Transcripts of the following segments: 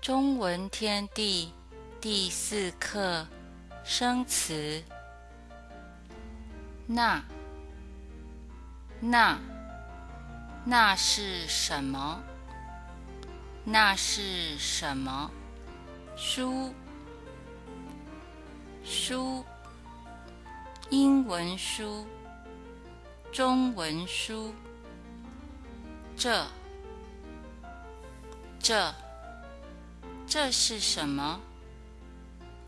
中文天地第四课生词。那那那是什么？那是什么？书书，英文书，中文书。这这。这是什么？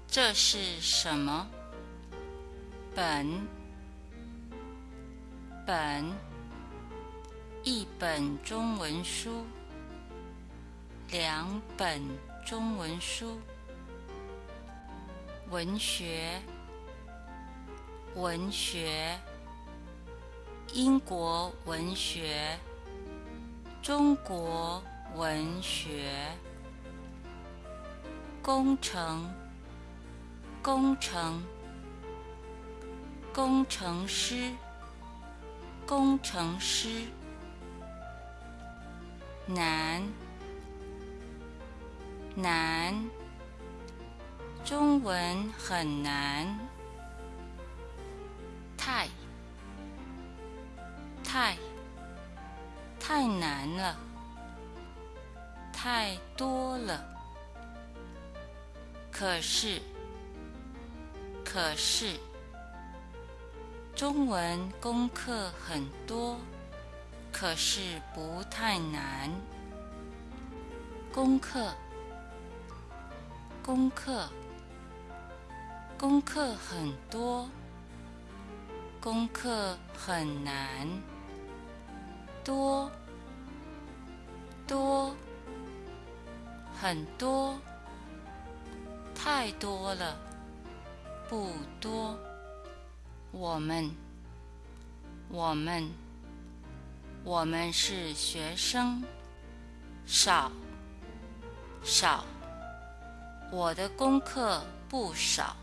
这是什么？本本一本中文书，两本中文书。文学文学，英国文学，中国文学。工程，工程，工程师，工程师。难，难，中文很难。太，太，太难了，太多了。可是，可是，中文功课很多，可是不太难。功课，功课，功课很多，功课很难。多，多，很多。太多了，不多。我们，我们，我们是学生。少，少。我的功课不少。